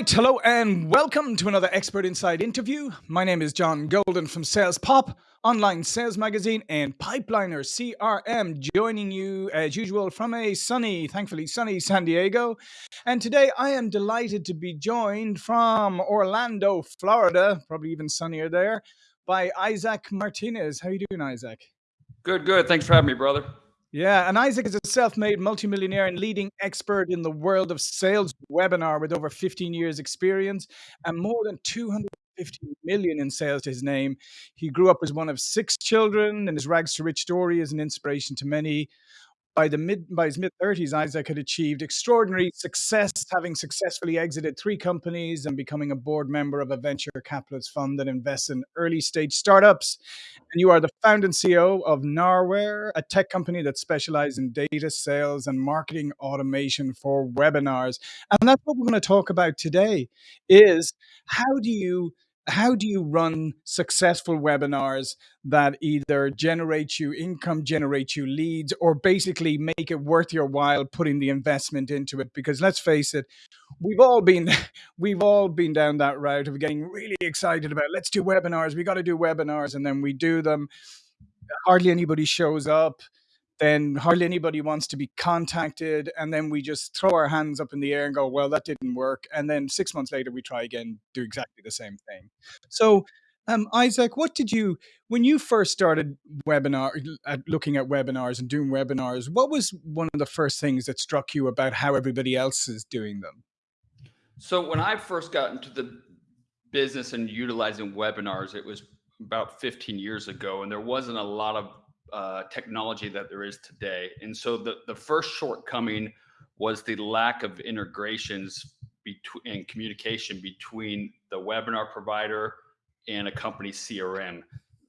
right, hello and welcome to another Expert Insights interview. My name is John Golden from Sales Pop, online sales magazine, and Pipeliner CRM, joining you as usual from a sunny, thankfully sunny San Diego. And today I am delighted to be joined from Orlando, Florida, probably even sunnier there, by Isaac Martinez. How are you doing, Isaac? Good, good. Thanks for having me, brother. Yeah, and Isaac is a self-made multimillionaire and leading expert in the world of sales webinar with over 15 years experience and more than 250 million in sales to his name. He grew up as one of six children and his rags to rich story is an inspiration to many by the mid by his mid 30s, Isaac had achieved extraordinary success, having successfully exited three companies and becoming a board member of a venture capitalist fund that invests in early stage startups. And you are the founder and CEO of Narware, a tech company that specializes in data sales and marketing automation for webinars. And that's what we're going to talk about today is how do you how do you run successful webinars that either generate you income, generate you leads, or basically make it worth your while putting the investment into it? Because let's face it, we've all been we've all been down that route of getting really excited about let's do webinars, we got to do webinars, and then we do them. Hardly anybody shows up then hardly anybody wants to be contacted and then we just throw our hands up in the air and go well that didn't work and then six months later we try again do exactly the same thing. So um, isaac what did you when you first started webinar looking at webinars and doing webinars what was one of the first things that struck you about how everybody else is doing them? So when i first got into the business and utilizing webinars it was about 15 years ago and there wasn't a lot of uh, technology that there is today. And so the, the first shortcoming was the lack of integrations between and communication between the webinar provider and a company CRM.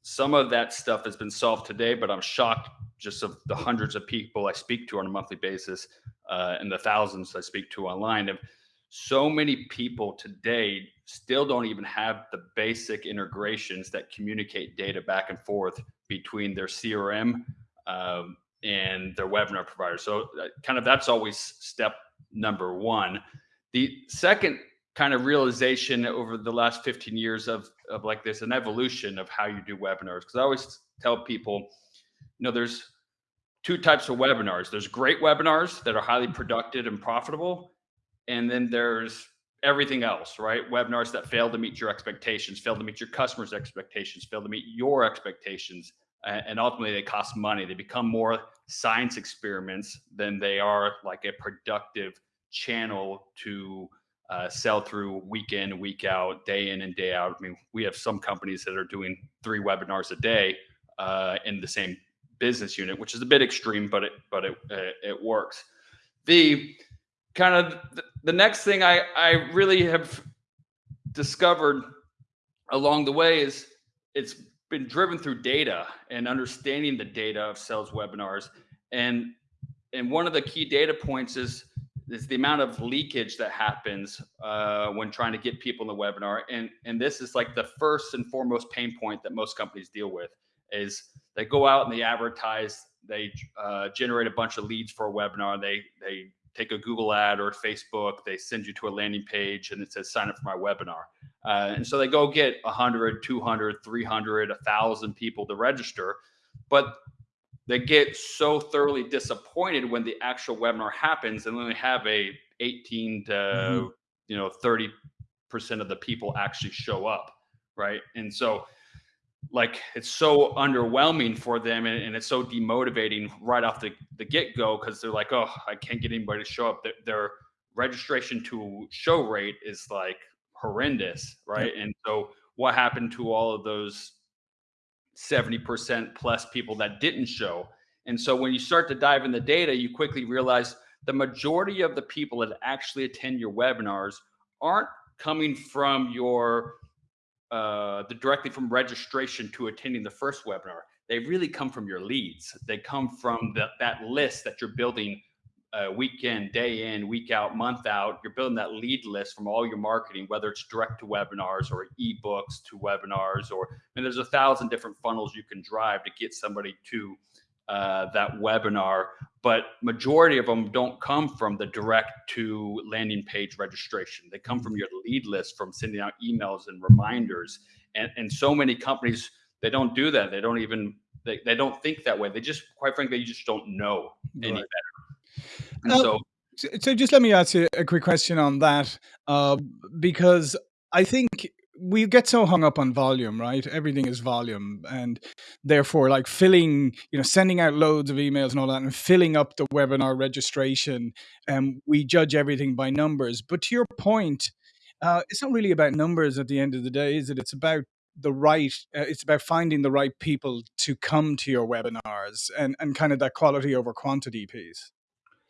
Some of that stuff has been solved today, but I'm shocked just of the hundreds of people I speak to on a monthly basis uh, and the thousands I speak to online. Of so many people today still don't even have the basic integrations that communicate data back and forth between their CRM um, and their webinar provider. So uh, kind of that's always step number one. The second kind of realization over the last 15 years of, of like this, an evolution of how you do webinars. Cause I always tell people, you know, there's two types of webinars. There's great webinars that are highly productive and profitable. And then there's everything else, right? Webinars that fail to meet your expectations, fail to meet your customers' expectations, fail to meet your expectations, and ultimately they cost money. They become more science experiments than they are like a productive channel to uh, sell through week in, week out, day in and day out. I mean, we have some companies that are doing three webinars a day uh, in the same business unit, which is a bit extreme, but it but it it works. The kind of the next thing I, I really have discovered along the way is it's been driven through data and understanding the data of sales webinars. And and one of the key data points is is the amount of leakage that happens uh, when trying to get people in the webinar. And and this is like the first and foremost pain point that most companies deal with is they go out and they advertise, they uh, generate a bunch of leads for a webinar, they they take a Google ad or Facebook, they send you to a landing page and it says sign up for my webinar. Uh, and so they go get 100, 200, 300, 1,000 people to register. But they get so thoroughly disappointed when the actual webinar happens and then they have a 18 to mm-hmm. you know 30 percent of the people actually show up right and so like it's so underwhelming for them and, and it's so demotivating right off the, the get-go because they're like oh i can't get anybody to show up. Their, their registration to show rate is like horrendous right? And so what happened to all of those 70% plus people that didn't show? And so when you start to dive in the data you quickly realize the majority of the people that actually attend your webinars aren't coming from your uh, the directly from registration to attending the first webinar, they really come from your leads. They come from the, that list that you're building uh, week in, day in, week out, month out. You're building that lead list from all your marketing, whether it's direct to webinars or ebooks to webinars, or I mean, there's a thousand different funnels you can drive to get somebody to uh, that webinar but majority of them don't come from the direct to landing page registration. They come from Mhm. your lead list, from sending out emails and reminders. And, and so many companies, they don't do that. They don't even, they, they don't think that way. They just, quite frankly, you just don't know any Right. better. And Uh, so, so, so just let me ask you a quick question on that, uh, because I think we get so hung up on volume, right? Everything is volume, and therefore, like filling, you know, sending out loads of emails and all that, and filling up the webinar registration, and we judge everything by numbers. But to your point, uh, it's not really about numbers at the end of the day, is it? It's about the right uh, it's about finding the right people to come to your webinars and and kind of that quality over quantity piece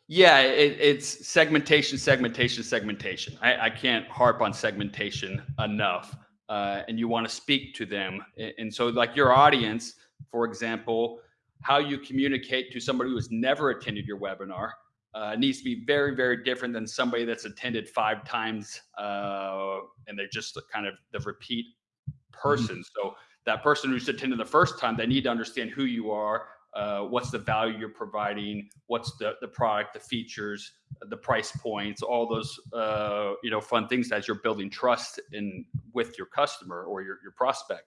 yeah, it, it's segmentation, segmentation, segmentation. I, I can't harp on segmentation enough. Uh, and you want to speak to them. And, so, like your audience, for example, how you communicate to somebody who has never attended your webinar uh, needs to be very, very different than somebody that's attended five times uh, and they're just kind of the repeat Mhm. person. So that person who's attended the first time, they need to understand who you are, uh, what's the value you're providing, what's the the product, the features, the price points, all those uh, you know fun things as you're building trust in with your customer or your your prospect.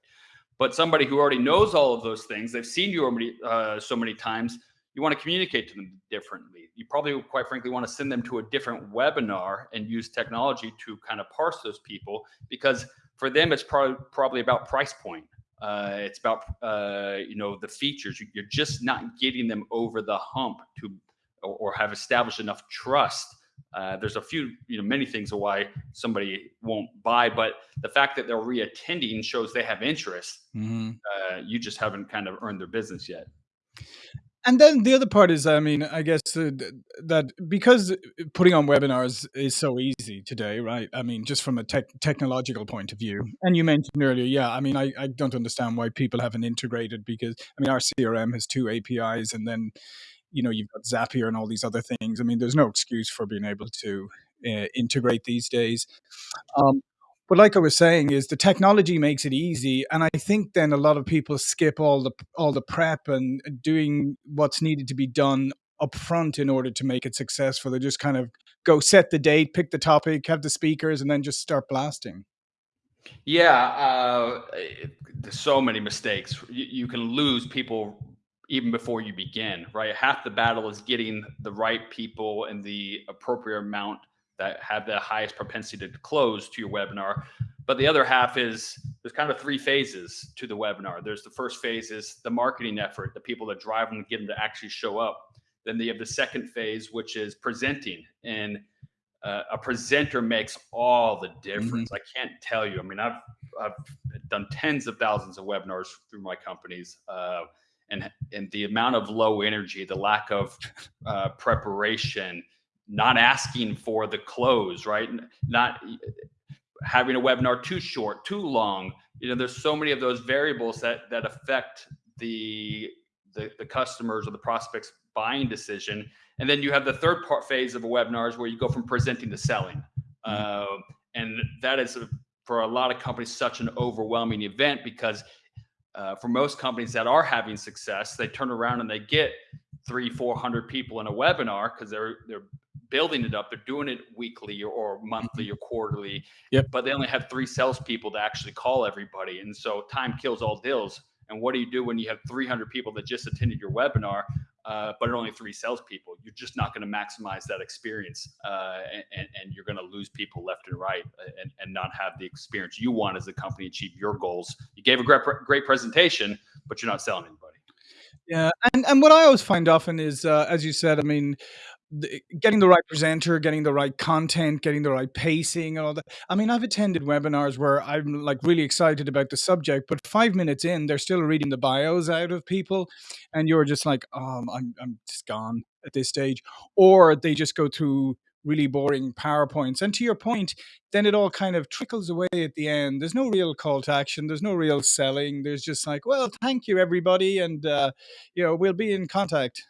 But somebody who already knows all of those things, they've seen you already uh, so many times. You want to communicate to them differently. You probably, quite frankly, want to send them to a different webinar and use technology to kind of parse those people because for them it's probably probably about price point uh, it's about uh, you know the features. You're just not getting them over the hump to or, or have established enough trust. Uh, there's a few you know many things of why somebody won't buy but the fact that they're reattending shows they have interest. Hmm uh, you just haven't kind of earned their business yet And then the other part is, I mean, I guess uh, that because putting on webinars is so easy today, right? I mean, just from a tech technological point of view. And you mentioned earlier, yeah, I mean, I, I don't understand why people haven't integrated because, I mean, our CRM has two APIs and then, you know, you've got Zapier and all these other things. I mean, there's no excuse for being able to uh, integrate these days. Um, but like I was saying, is the technology makes it easy, and I think then a lot of people skip all the all the prep and doing what's needed to be done up front in order to make it successful. They just kind of go set the date, pick the topic, have the speakers, and then just start blasting. Yeah, uh, there's so many mistakes. You, you can lose people even before you begin, right? Half the battle is getting the right people and the appropriate amount that have the highest propensity to close to your webinar. But the other half is there's kind of three phases to the webinar. There's the first phase is the marketing effort, the people that drive them, to get them to actually show up. Then you have the second phase, which is presenting. And uh, a presenter makes all the difference. I can't tell you. I mean, I've I've done tens of thousands of webinars through my companies, uh, and and the amount of low energy, the lack of uh, preparation, not asking for the close, right? Not having a webinar too short, too long. You know, there's so many of those variables that that affect the the, the customers or the prospects buying decision. And then you have the third part phase of a webinar is where you go from presenting to selling. Um, and that is a, for a lot of companies such an overwhelming event because uh, for most companies that are having success, they turn around and they get three, four hundred people in a webinar because they're they're building it up. They're doing it weekly or, monthly or quarterly. Yep. But they only have three salespeople to actually call everybody, and so time kills all deals. And what do you do when you have 300 people that just attended your webinar, uh, but only three salespeople? You're just not going to maximize that experience, uh, and, and you're going to lose people left and right, uh, and, and not have the experience you want as a company achieve your goals. You gave a great great presentation, but you're not selling anybody. Yeah, and and what I always find often is, uh, as you said, I mean, the, getting the right presenter, getting the right content, getting the right pacing, and all that. I mean, I've attended webinars where I'm like really excited about the subject, but five minutes in, they're still reading the bios out of people, and you're just like, um, I'm I'm just gone at this stage, or they just go through really boring PowerPoints. And to your point, then it all kind of trickles away at the end. There's no real call to action. There's no real selling. There's just like, well, thank you everybody, and uh, you know, we'll be in contact.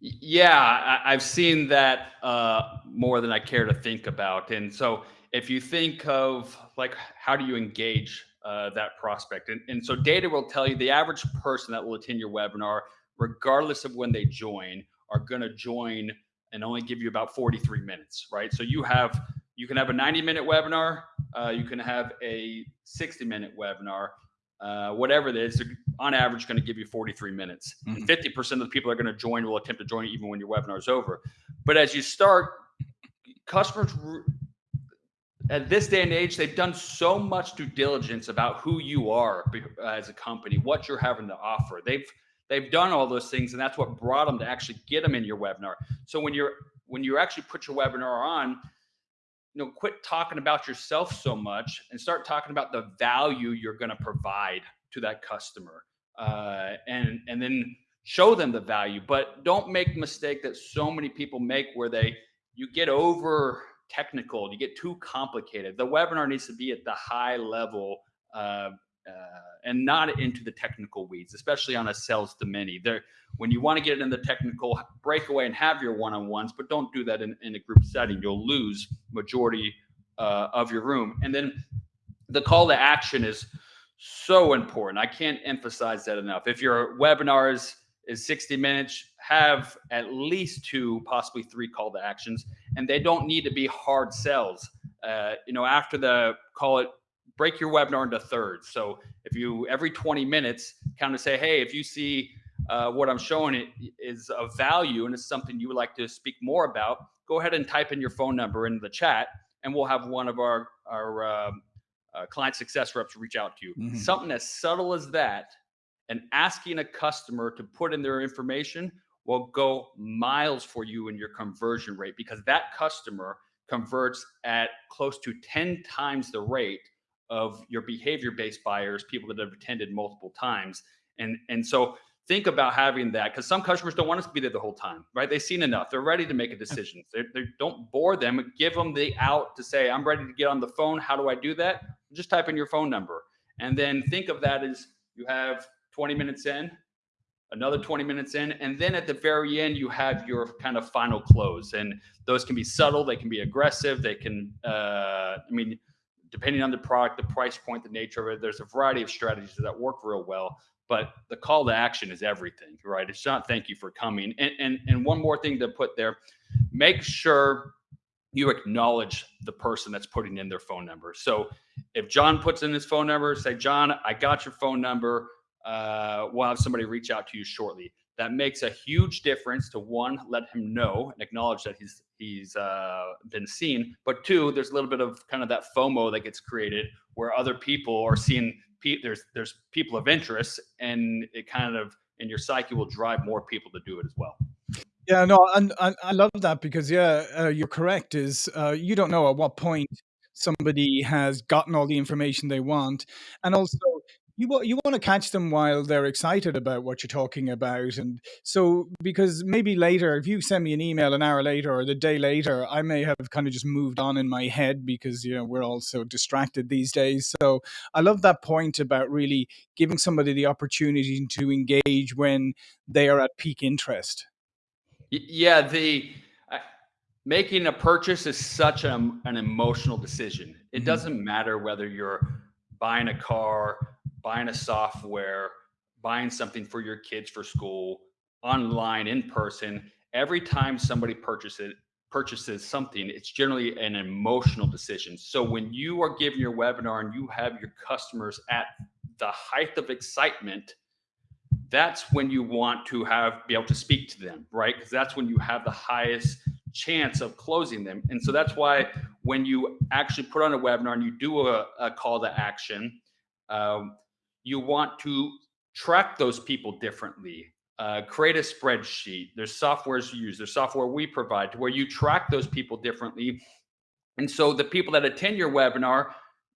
Yeah, I've seen that uh, more than I care to think about. And so, if you think of like, how do you engage uh, that prospect? And, and so, data will tell you the average person that will attend your webinar, regardless of when they join, are going to join and only give you about 43 minutes, right? So you have you can have a 90 minute webinar, uh, you can have a 60 minute webinar, uh, whatever it is. On average, going to give you 43 minutes. Mm-hmm. 50% of the people are going to join will attempt to join even when your webinar is over. But as you start, customers at this day and age, they've done so much due diligence about who you are as a company, what you're having to offer. They've they've done all those things, and that's what brought them to actually get them in your webinar. So when you're when you actually put your webinar on, you know, quit talking about yourself so much and start talking about the value you're going to provide to that customer, uh, and and then show them the value. But don't make the mistake that so many people make, where they you get over technical, you get too complicated. The webinar needs to be at the high level uh, and not into the technical weeds, especially on a sales to many. There, when you want to get in the technical, breakaway and have your one-on-ones, but don't do that in, in a group setting. You'll lose majority uh, of your room. And then the call to action is so important. I can't emphasize that enough. If your webinar is is 60 minutes, have at least two, possibly three call to actions, and they don't need to be hard sells. Uh, you know, after the call it, break your webinar into thirds. So if you every 20 minutes kind of say, hey, if you see uh, what I'm showing it is of value and it's something you would like to speak more about, go ahead and type in your phone number in the chat, and we'll have one of our our uh, uh, client success reps reach out to you. Mm-hmm. Something as subtle as that and asking a customer to put in their information will go miles for you in your conversion rate because that customer converts at close to 10 times the rate of your behavior based buyers, people that have attended multiple times. And, and so think about having that because some customers don't want us to be there the whole time, right? They've seen enough. They're ready to make a decision. They, they don't bore them. Give them the out to say, I'm ready to get on the phone. How do I do that? Just type in your phone number. And then think of that as you have 20 minutes in, another 20 minutes in, and then at the very end, you have your kind of final close. And those can be subtle, they can be aggressive, they can, uh, I mean, depending on the product, the price point, the nature of it, there's a variety of strategies that work real well. But the call to action is everything, right? It's not thank you for coming. And and and one more thing to put there, make sure you acknowledge the person that's putting in their phone number. So if John puts in his phone number, say, John, I got your phone number uh, we'll have somebody reach out to you shortly. That makes a huge difference to one, let him know and acknowledge that he's he's uh, been seen. But two, there's a little bit of kind of that FOMO that gets created where other people are seeing pe- there's there's people of interest, and it kind of in your psyche will drive more people to do it as well. Yeah, no, and, and I love that because yeah, uh, you're correct. Is uh, you don't know at what point somebody has gotten all the information they want, and also you want you want to catch them while they're excited about what you're talking about and so because maybe later if you send me an email an hour later or the day later i may have kind of just moved on in my head because you know we're all so distracted these days. So i love that point about really giving somebody the opportunity to engage when they are at peak interest. Yeah the uh, making a purchase is such an, an emotional decision. It mm-hmm. doesn't matter whether you're buying a car buying a software, buying something for your kids for school, online, in person, every time somebody purchases purchases something, it's generally an emotional decision. So when you are giving your webinar and you have your customers at the height of excitement, that's when you want to have be able to speak to them, right? Because that's when you have the highest chance of closing them. And so that's why when you actually put on a webinar and you do a, a call to action, um, you want to track those people differently. Uh, create a spreadsheet. There's softwares you use. There's software we provide to where you track those people differently. And so the people that attend your webinar,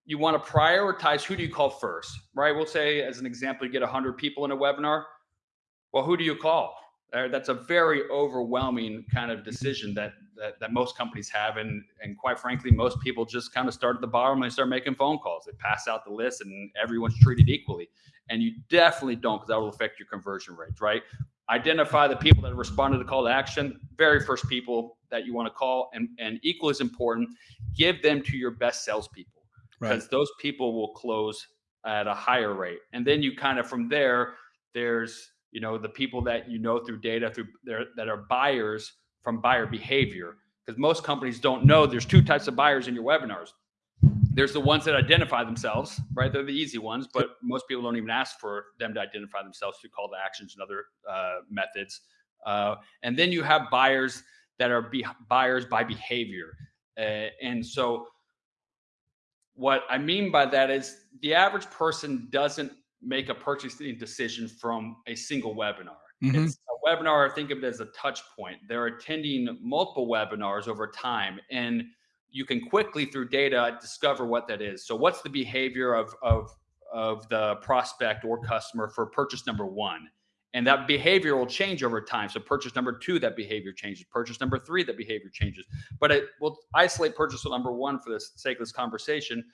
you want to prioritize who do you call first, right? We'll say, as an example, you get 100 people in a webinar. Well, who do you call? Uh, that's a very overwhelming kind of decision that, that, that most companies have, and and quite frankly, most people just kind of start at the bottom and they start making phone calls. They pass out the list, and everyone's treated equally. And you definitely don't, because that will affect your conversion rates, right? Identify the people that responded to call to action, very first people that you want to call, and and equal is important, give them to your best salespeople, because right. those people will close at a higher rate, and then you kind of from there, there's you know the people that you know through data through there that are buyers from buyer behavior because most companies don't know there's two types of buyers in your webinars. There's the ones that identify themselves right? They're the easy ones but most people don't even ask for them to identify themselves through call to actions and other uh, methods. Uh, and then you have buyers that are be- buyers by behavior. Uh, and so what i mean by that is the average person doesn't make a purchasing decision from a single webinar. Mm-hmm. It's a webinar, I think of it as a touch point. They're attending multiple webinars over time, and you can quickly through data discover what that is. So, what's the behavior of, of, of the prospect or customer for purchase number one? And that behavior will change over time. So, purchase number two, that behavior changes. Purchase number three, that behavior changes. But it will isolate purchase number one for the sake of this conversation.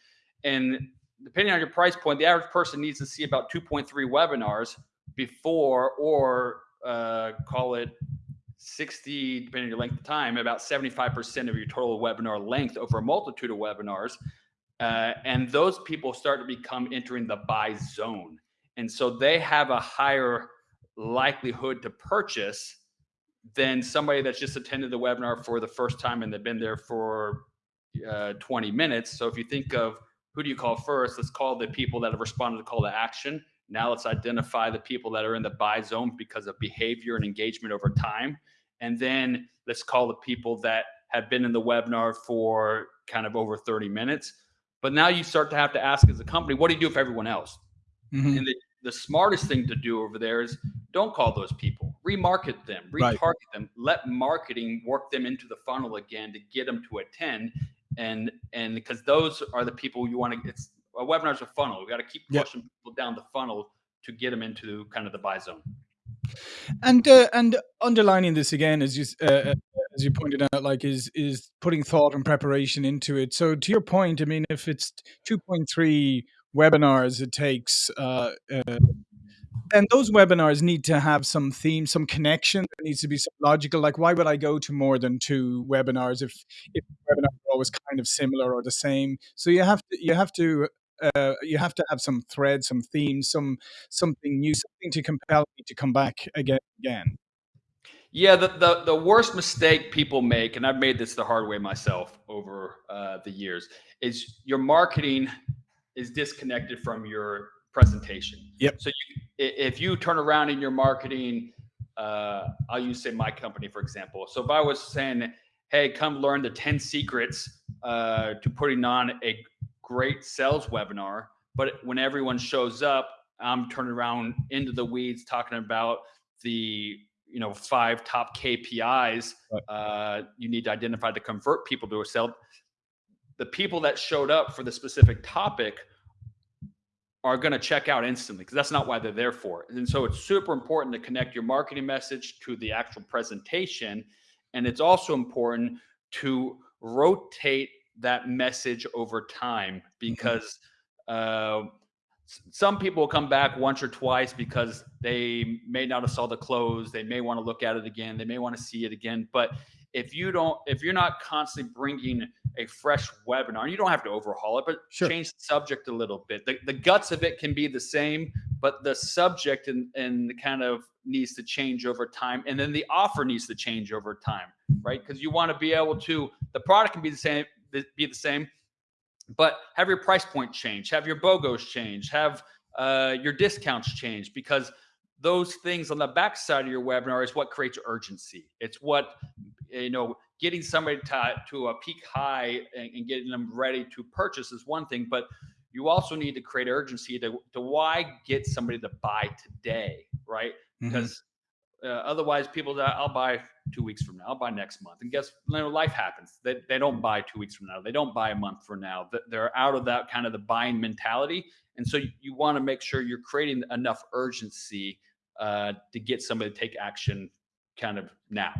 And depending on your price point, the average person needs to see about 2.3 webinars before, or uh, call it 60, depending on your length of time, about 75% of your total webinar length over a multitude of webinars. Uh, and those people start to become entering the buy zone. And so they have a higher likelihood to purchase than somebody that's just attended the webinar for the first time and they've been there for uh, 20 minutes. So if you think of who do you call first? Let's call the people that have responded to call to action. Now let's identify the people that are in the buy zone because of behavior and engagement over time. And then let's call the people that have been in the webinar for kind of over 30 minutes. But now you start to have to ask as a company, what do you do for everyone else? Mm-hmm. And the, the smartest thing to do over there is don't call those people, remarket them, retarget right. them, let marketing work them into the funnel again to get them to attend and and because those are the people you want to it's a webinar's a funnel we got to keep pushing yep. people down the funnel to get them into kind of the buy zone and uh, and underlining this again as you uh, uh, as you pointed out like is is putting thought and preparation into it so to your point i mean if it's 2.3 webinars it takes uh, uh and those webinars need to have some theme, some connection. There needs to be some logical. Like, why would I go to more than two webinars if if webinars are always kind of similar or the same? So you have to you have to uh, you have to have some thread, some theme, some something new, something to compel me to come back again again. Yeah, the, the, the worst mistake people make, and I've made this the hard way myself over uh, the years, is your marketing is disconnected from your presentation. Yep. So you, if you turn around in your marketing, uh, I'll use say my company for example. So if I was saying, "Hey, come learn the ten secrets uh, to putting on a great sales webinar," but when everyone shows up, I'm turning around into the weeds talking about the you know five top KPIs uh, you need to identify to convert people to a sale. The people that showed up for the specific topic are going to check out instantly because that's not why they're there for. And so it's super important to connect your marketing message to the actual presentation. And it's also important to rotate that message over time mm-hmm. because uh, some people will come back once or twice because they may not have saw the close. They may want to look at it again. They may want to see it again. But if you don't if you're not constantly bringing a fresh webinar you don't have to overhaul it but sure. change the subject a little bit the, the guts of it can be the same but the subject and and kind of needs to change over time and then the offer needs to change over time right because you want to be able to the product can be the same be the same but have your price point change have your bogos change have uh, your discounts change because those things on the back side of your webinar is what creates urgency. It's what you know getting somebody to, to a peak high and, and, getting them ready to purchase is one thing but you also need to create urgency to, to why get somebody to buy today right mm-hmm. because uh, otherwise people i'll buy two weeks from now i'll buy next month. And guess you know, life happens. They, they don't buy two weeks from now. They don't buy a month from now. They're out of that kind of the buying mentality. And so you, you want to make sure you're creating enough urgency uh, to get somebody to take action kind of now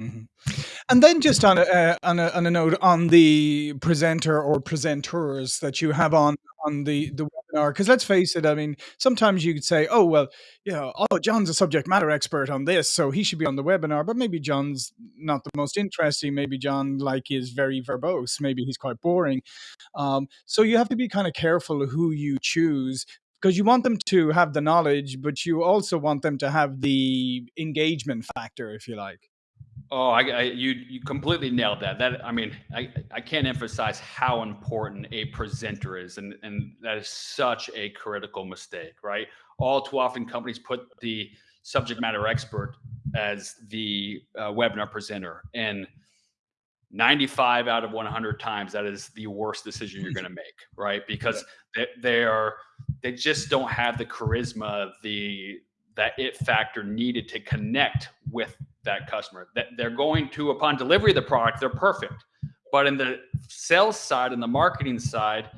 Mm-hmm. And then just on a, uh, on a on a note on the presenter or presenters that you have on on the the webinar, because let's face it, I mean, sometimes you could say, oh well, you know, oh John's a subject matter expert on this, so he should be on the webinar. But maybe John's not the most interesting. Maybe John like is very verbose. Maybe he's quite boring. Um, so you have to be kind of careful who you choose because you want them to have the knowledge, but you also want them to have the engagement factor, if you like. Oh, I, I, you you completely nailed that. That I mean, I I can't emphasize how important a presenter is, and and that is such a critical mistake, right? All too often, companies put the subject matter expert as the uh, webinar presenter, and 95 out of 100 times that is the worst decision you're going to make, right? Because they, they are they just don't have the charisma, the that it factor needed to connect with that customer. That they're going to, upon delivery of the product, they're perfect. But in the sales side and the marketing side,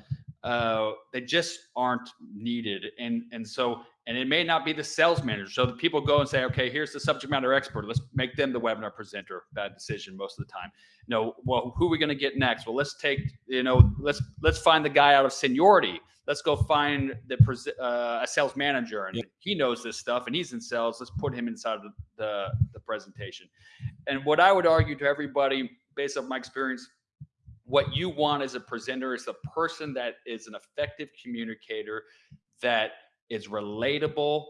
uh, they just aren't needed. And and so and it may not be the sales manager. So the people go and say, okay, here's the subject matter expert. Let's make them the webinar presenter. Bad decision most of the time. No, well, who are we going to get next? Well, let's take you know let's let's find the guy out of seniority let's go find the uh, a sales manager and he knows this stuff and he's in sales let's put him inside of the, the presentation and what i would argue to everybody based on my experience what you want as a presenter is a person that is an effective communicator that is relatable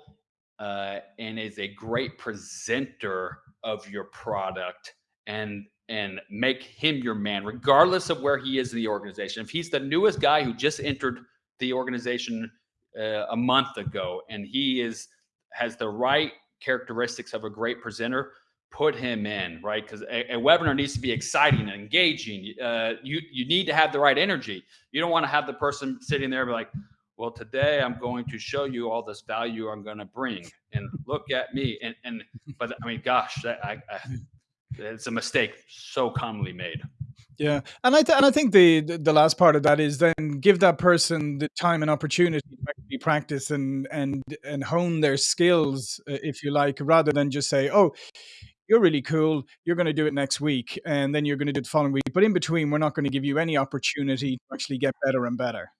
uh, and is a great presenter of your product and and make him your man regardless of where he is in the organization if he's the newest guy who just entered the organization uh, a month ago, and he is has the right characteristics of a great presenter. Put him in right because a, a, webinar needs to be exciting and engaging. Uh, you you need to have the right energy. You don't want to have the person sitting there be like, well, today I'm going to show you all this value I'm going to bring, and look at me. And and but I mean, gosh, that, I, I, it's a mistake so commonly made. Yeah, and I th- and I think the, the, last part of that is then give that person the time and opportunity to actually practice and and and hone their skills, uh, if you like, rather than just say, "Oh, you're really cool. You're going to do it next week, and then you're going to do it the following week." But in between, we're not going to give you any opportunity to actually get better and better.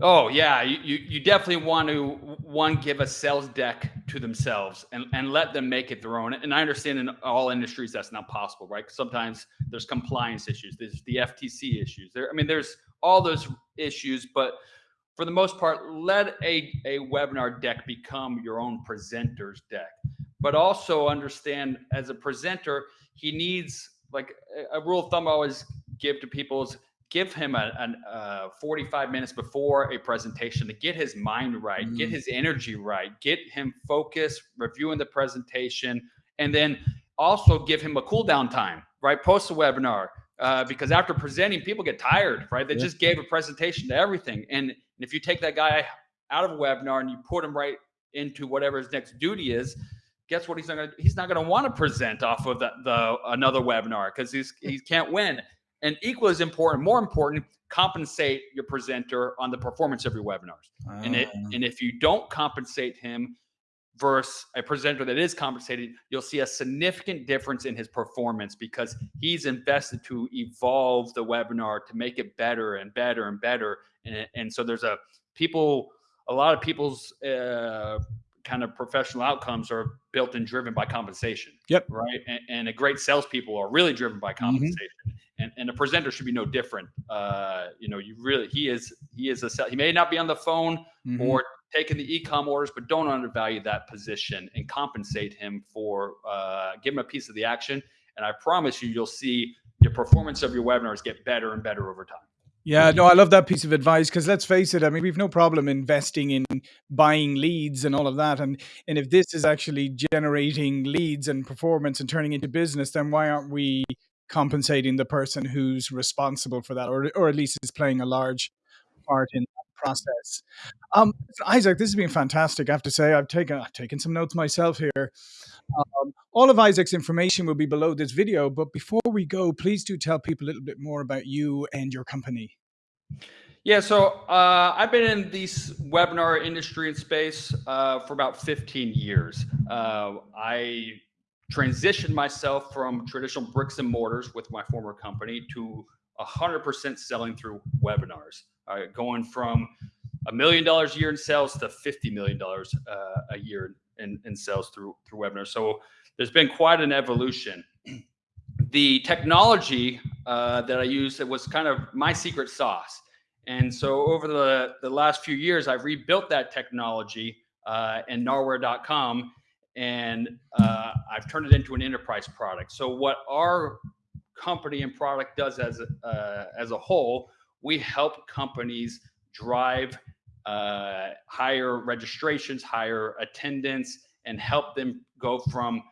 Oh yeah, you, you, definitely want to one give a sales deck to themselves and, and let them make it their own. And I understand in all industries that's not possible, right? Sometimes there's compliance issues, there's the FTC issues. There, I mean, there's all those issues, but for the most part, let a, a webinar deck become your own presenter's deck. But also understand as a presenter, he needs like a, a rule of thumb I always give to people is give him a, a uh, 45 minutes before a presentation to get his mind right, mm. get his energy right, get him focused, reviewing the presentation, and then also give him a cool down time, right? Post a webinar. Uh, because after presenting, people get tired, right? They yeah. just gave a presentation to everything. And if you take that guy out of a webinar and you put him right into whatever his next duty is, guess what he's not gonna he's not gonna want to present off of the, the another webinar because he's he can't win and equally as important, more important, compensate your presenter on the performance of your webinars. And it, ah. and if you don't compensate him versus a presenter that is compensated, you'll see a significant difference in his performance because he's invested to evolve the webinar to make it better and better and better. And, and so there's a people, a lot of people's uh, kind of professional outcomes are built and driven by compensation. Yep. Right. And, and a great salespeople are really driven by mm-hmm. compensation. Mm-hmm and, and a presenter should be no different. Uh, you know, you really he is he is a sell. he may not be on the phone mm-hmm. or taking the e-com orders, but don't undervalue that position and compensate him for uh, give him a piece of the action. And I promise you, you'll see your performance of your webinars get better and better over time. Yeah, no, I love that piece of advice because let's face it, I mean, we've no problem investing in buying leads and all of that. And and if this is actually generating leads and performance and turning into business, then why aren't we compensating the person who's responsible for that, or or at least is playing a large part in that process. Um, Isaac, this has been fantastic. I have to say, I've taken I've taken some notes myself here. Um, all of Isaac's information will be below this video, but before we go, please do tell people a little bit more about you and your company. Yeah, so uh, I've been in this webinar industry and space uh, for about 15 years. Uh, I transitioned myself from traditional bricks and mortars with my former company to 100% selling through webinars, uh, going from a million dollars a year in sales to $50 million uh, a year in, in sales through, through webinars. So there's been quite an evolution. The technology uh, that I used it was kind of my secret sauce. And so over the, the last few years, I've rebuilt that technology uh, in Narware.com and uh, I've turned it into an enterprise product. So what our company and product does as a, uh, as a whole, we help companies drive uh, higher registrations, higher attendance, and help them go from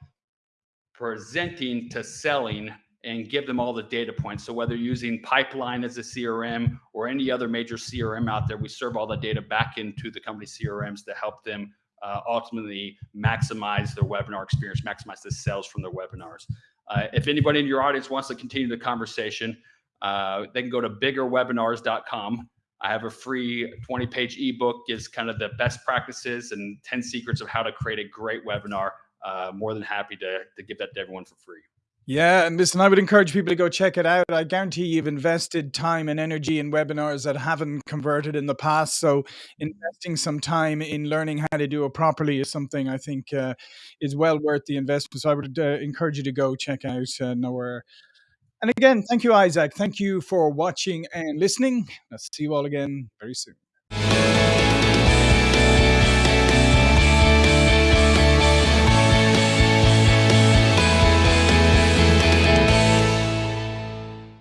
presenting to selling and give them all the data points. So whether using Pipeliner as a CRM or any other major CRM out there, we serve all the data back into the company CRMs to help them uh, ultimately maximize their webinar experience, maximize the sales from their webinars. Uh, if anybody in your audience wants to continue the conversation, uh, they can go to biggerwebinars.com. I have a free 20 page ebook, gives kind of the best practices and 10 secrets of how to create a great webinar. Uh, more than happy to, to give that to everyone for free. Yeah, and listen, I would encourage people to go check it out. I guarantee you've invested time and energy in webinars that haven't converted in the past. So, investing some time in learning how to do it properly is something I think uh, is well worth the investment. So, I would uh, encourage you to go check out uh, Nowhere. And again, thank you, Isaac. Thank you for watching and listening. I'll see you all again very soon.